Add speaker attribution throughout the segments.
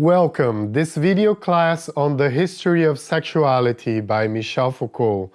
Speaker 1: Welcome! This video class on the history of sexuality by Michel Foucault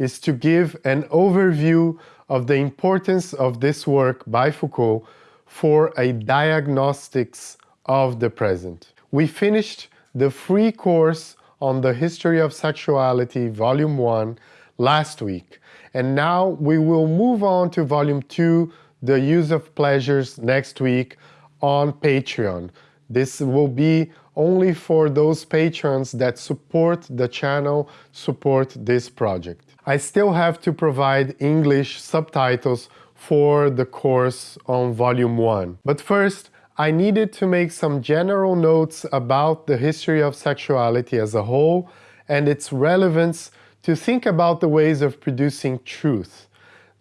Speaker 1: is to give an overview of the importance of this work by Foucault for a diagnostics of the present. We finished the free course on the history of sexuality, volume 1, last week. And now we will move on to volume 2, the use of pleasures, next week on Patreon. This will be only for those patrons that support the channel, support this project. I still have to provide English subtitles for the course on volume 1. But first, I needed to make some general notes about the history of sexuality as a whole and its relevance to think about the ways of producing truth,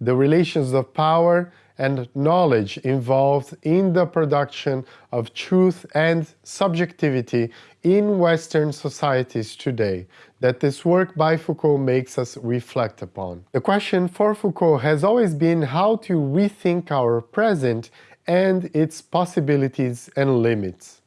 Speaker 1: the relations of power and knowledge involved in the production of truth and subjectivity in Western societies today that this work by Foucault makes us reflect upon. The question for Foucault has always been how to rethink our present and its possibilities and limits.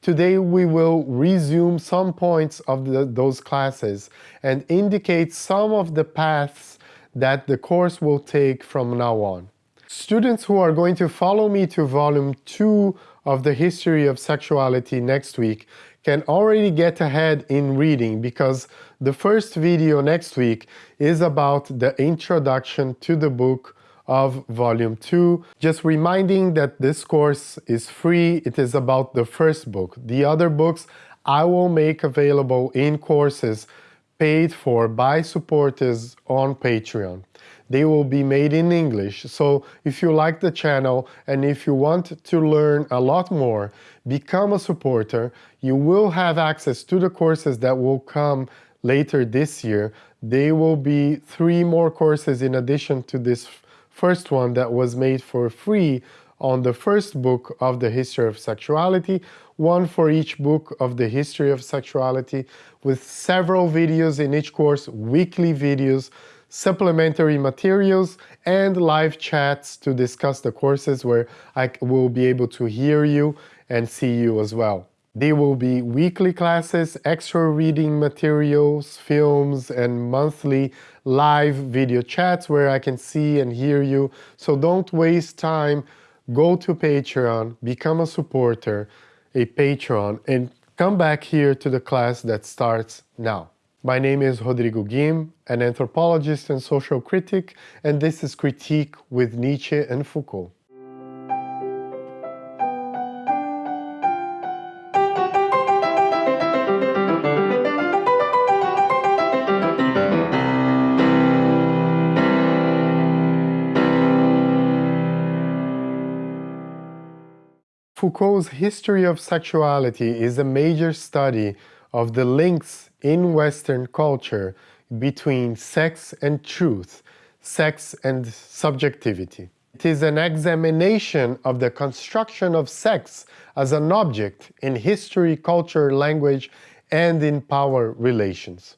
Speaker 1: Today we will resume some points of the, those classes and indicate some of the paths that the course will take from now on. Students who are going to follow me to volume 2 of the history of sexuality next week can already get ahead in reading because the first video next week is about the introduction to the book of volume 2. Just reminding that this course is free, it is about the first book. The other books I will make available in courses paid for by supporters on Patreon they will be made in English. So if you like the channel and if you want to learn a lot more, become a supporter. You will have access to the courses that will come later this year. They will be three more courses in addition to this first one that was made for free on the first book of the history of sexuality, one for each book of the history of sexuality, with several videos in each course, weekly videos, supplementary materials, and live chats to discuss the courses where I will be able to hear you and see you as well. There will be weekly classes, extra reading materials, films, and monthly live video chats where I can see and hear you. So don't waste time. Go to Patreon, become a supporter, a patron, and come back here to the class that starts now. My name is Rodrigo Guim, an anthropologist and social critic, and this is Critique with Nietzsche and Foucault. Foucault's history of sexuality is a major study of the links in Western culture between sex and truth, sex and subjectivity. It is an examination of the construction of sex as an object in history, culture, language, and in power relations.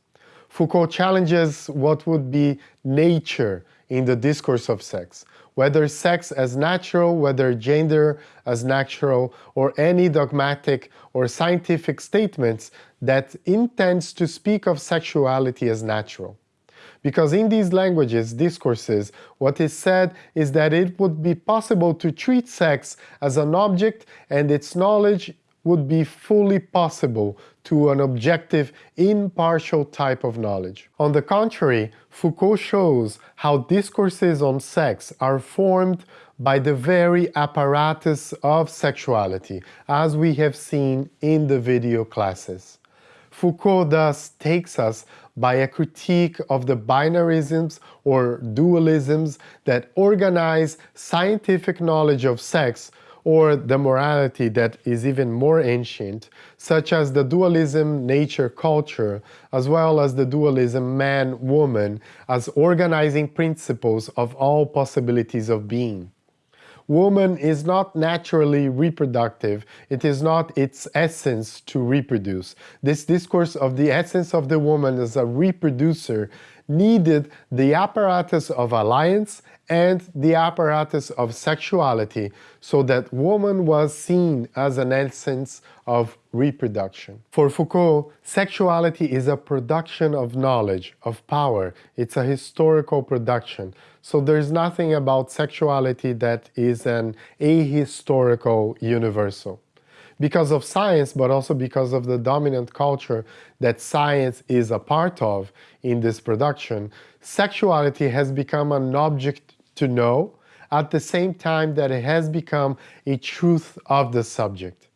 Speaker 1: Foucault challenges what would be nature in the discourse of sex, whether sex as natural, whether gender as natural, or any dogmatic or scientific statements that intends to speak of sexuality as natural. Because in these languages, discourses, what is said is that it would be possible to treat sex as an object and its knowledge would be fully possible to an objective, impartial type of knowledge. On the contrary, Foucault shows how discourses on sex are formed by the very apparatus of sexuality, as we have seen in the video classes. Foucault thus takes us by a critique of the binarisms or dualisms that organize scientific knowledge of sex or the morality that is even more ancient, such as the dualism nature-culture, as well as the dualism man-woman, as organizing principles of all possibilities of being. Woman is not naturally reproductive, it is not its essence to reproduce. This discourse of the essence of the woman as a reproducer needed the apparatus of alliance and the apparatus of sexuality so that woman was seen as an essence of reproduction. For Foucault, sexuality is a production of knowledge, of power. It's a historical production. So there's nothing about sexuality that is an ahistorical universal because of science, but also because of the dominant culture that science is a part of in this production, sexuality has become an object to know at the same time that it has become a truth of the subject.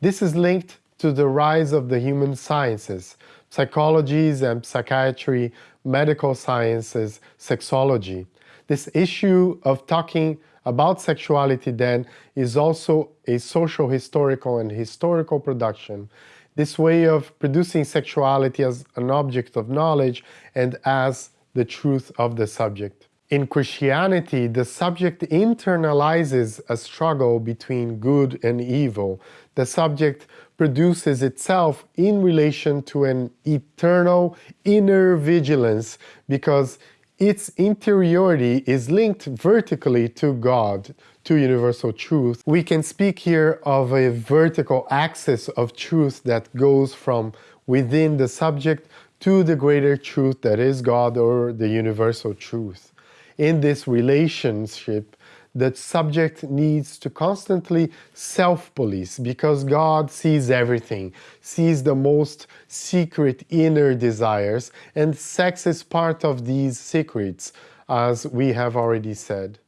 Speaker 1: This is linked to the rise of the human sciences, psychologies and psychiatry, medical sciences, sexology. This issue of talking about sexuality then is also a social historical and historical production. This way of producing sexuality as an object of knowledge and as the truth of the subject. In Christianity, the subject internalizes a struggle between good and evil. The subject produces itself in relation to an eternal inner vigilance because its interiority is linked vertically to God, to universal truth. We can speak here of a vertical axis of truth that goes from within the subject to the greater truth that is God or the universal truth. In this relationship, the subject needs to constantly self-police because God sees everything, sees the most secret inner desires, and sex is part of these secrets, as we have already said.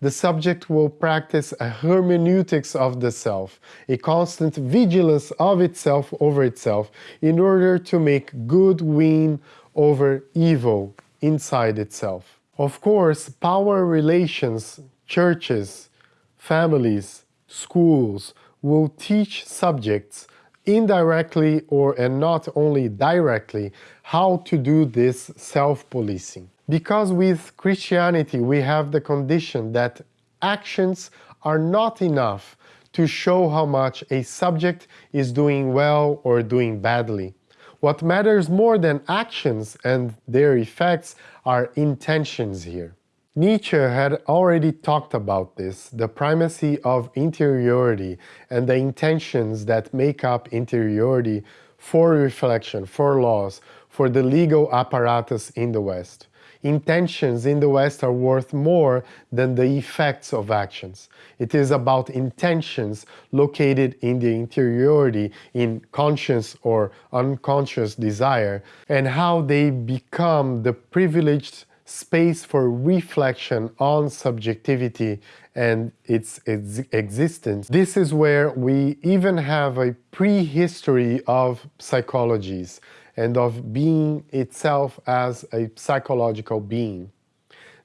Speaker 1: The subject will practice a hermeneutics of the self, a constant vigilance of itself over itself, in order to make good win over evil inside itself. Of course, power relations churches, families, schools will teach subjects indirectly or and not only directly how to do this self-policing. Because with Christianity we have the condition that actions are not enough to show how much a subject is doing well or doing badly. What matters more than actions and their effects are intentions here. Nietzsche had already talked about this, the primacy of interiority and the intentions that make up interiority for reflection, for laws, for the legal apparatus in the West. Intentions in the West are worth more than the effects of actions. It is about intentions located in the interiority, in conscious or unconscious desire, and how they become the privileged space for reflection on subjectivity and its ex existence. This is where we even have a prehistory of psychologies and of being itself as a psychological being.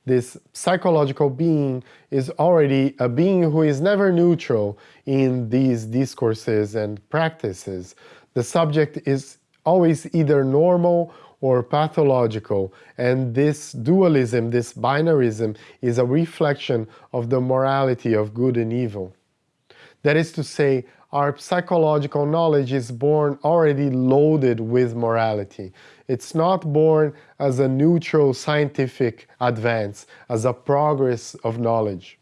Speaker 1: This psychological being is already a being who is never neutral in these discourses and practices. The subject is always either normal or pathological. And this dualism, this binarism, is a reflection of the morality of good and evil. That is to say, our psychological knowledge is born already loaded with morality. It's not born as a neutral scientific advance, as a progress of knowledge.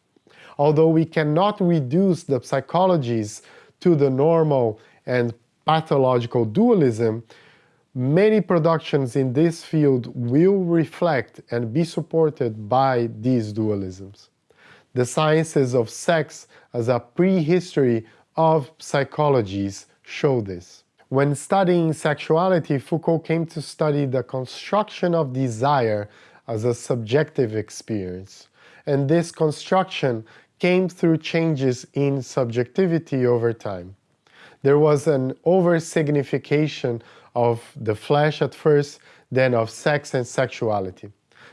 Speaker 1: Although we cannot reduce the psychologies to the normal and pathological dualism, Many productions in this field will reflect and be supported by these dualisms. The sciences of sex as a prehistory of psychologies show this. When studying sexuality, Foucault came to study the construction of desire as a subjective experience. And this construction came through changes in subjectivity over time. There was an over-signification of the flesh at first, then of sex and sexuality.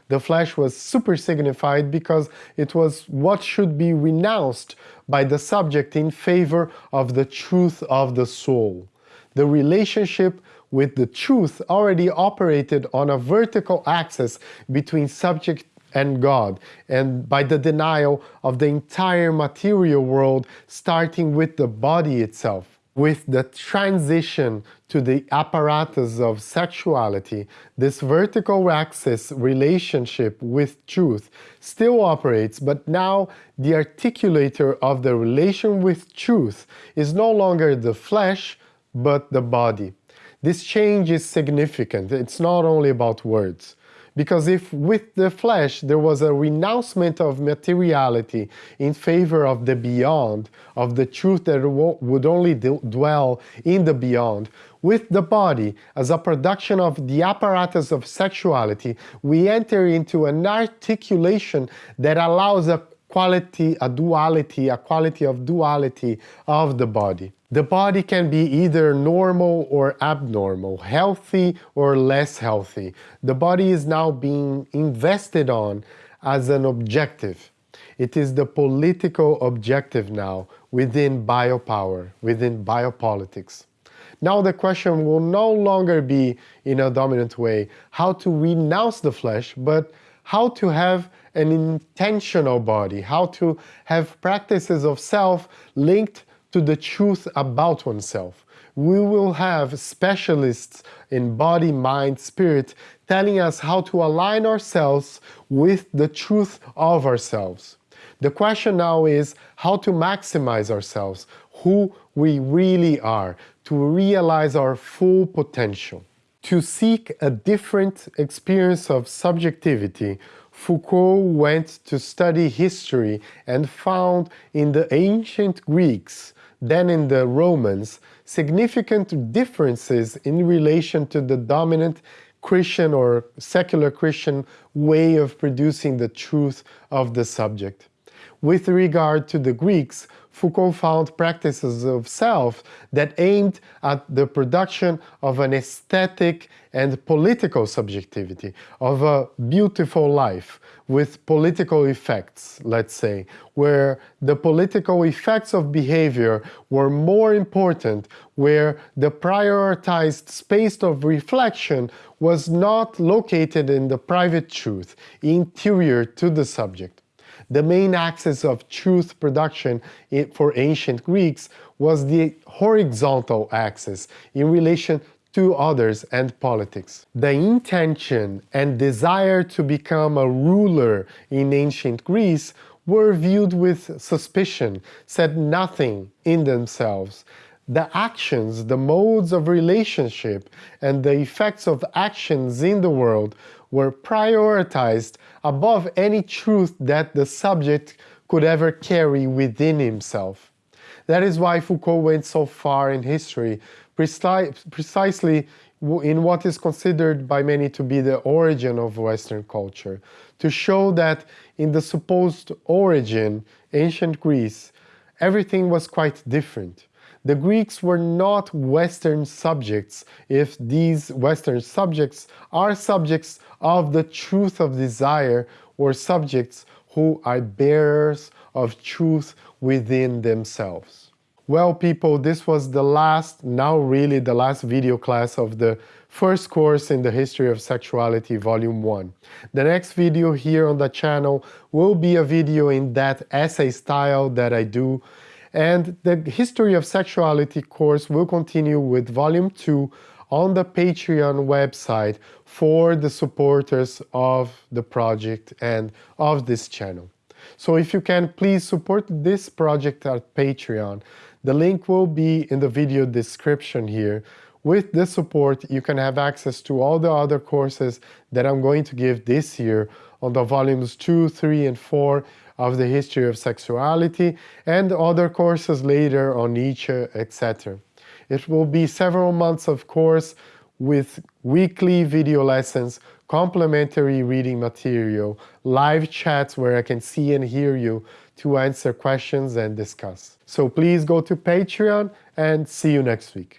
Speaker 1: The flesh was super signified because it was what should be renounced by the subject in favor of the truth of the soul. The relationship with the truth already operated on a vertical axis between subject and God, and by the denial of the entire material world, starting with the body itself. With the transition to the apparatus of sexuality, this vertical axis relationship with truth still operates, but now the articulator of the relation with truth is no longer the flesh, but the body. This change is significant. It's not only about words. Because if with the flesh there was a renouncement of materiality in favor of the beyond, of the truth that would only dwell in the beyond, with the body as a production of the apparatus of sexuality, we enter into an articulation that allows a quality, a duality, a quality of duality of the body. The body can be either normal or abnormal, healthy or less healthy. The body is now being invested on as an objective. It is the political objective now within biopower, within biopolitics. Now the question will no longer be, in a dominant way, how to renounce the flesh, but how to have an intentional body, how to have practices of self linked to the truth about oneself. We will have specialists in body, mind, spirit telling us how to align ourselves with the truth of ourselves. The question now is how to maximize ourselves, who we really are, to realize our full potential. To seek a different experience of subjectivity, Foucault went to study history and found in the ancient Greeks than in the Romans, significant differences in relation to the dominant Christian or secular Christian way of producing the truth of the subject. With regard to the Greeks, Foucault found practices of self that aimed at the production of an aesthetic and political subjectivity, of a beautiful life with political effects, let's say, where the political effects of behavior were more important, where the prioritized space of reflection was not located in the private truth, interior to the subject. The main axis of truth production for ancient Greeks was the horizontal axis in relation to others and politics. The intention and desire to become a ruler in ancient Greece were viewed with suspicion, said nothing in themselves. The actions, the modes of relationship, and the effects of actions in the world were prioritized above any truth that the subject could ever carry within himself. That is why Foucault went so far in history, precisely in what is considered by many to be the origin of Western culture, to show that in the supposed origin, ancient Greece, everything was quite different. The Greeks were not Western subjects if these Western subjects are subjects of the truth of desire or subjects who are bearers of truth within themselves. Well people, this was the last, now really the last video class of the first course in the history of sexuality volume 1. The next video here on the channel will be a video in that essay style that I do and the history of sexuality course will continue with volume 2 on the Patreon website for the supporters of the project and of this channel. So if you can, please support this project at Patreon. The link will be in the video description here. With this support, you can have access to all the other courses that I'm going to give this year on the volumes 2, 3, and 4 of the history of sexuality and other courses later on Nietzsche, etc. It will be several months of course with weekly video lessons, complementary reading material, live chats where I can see and hear you to answer questions and discuss. So please go to Patreon and see you next week.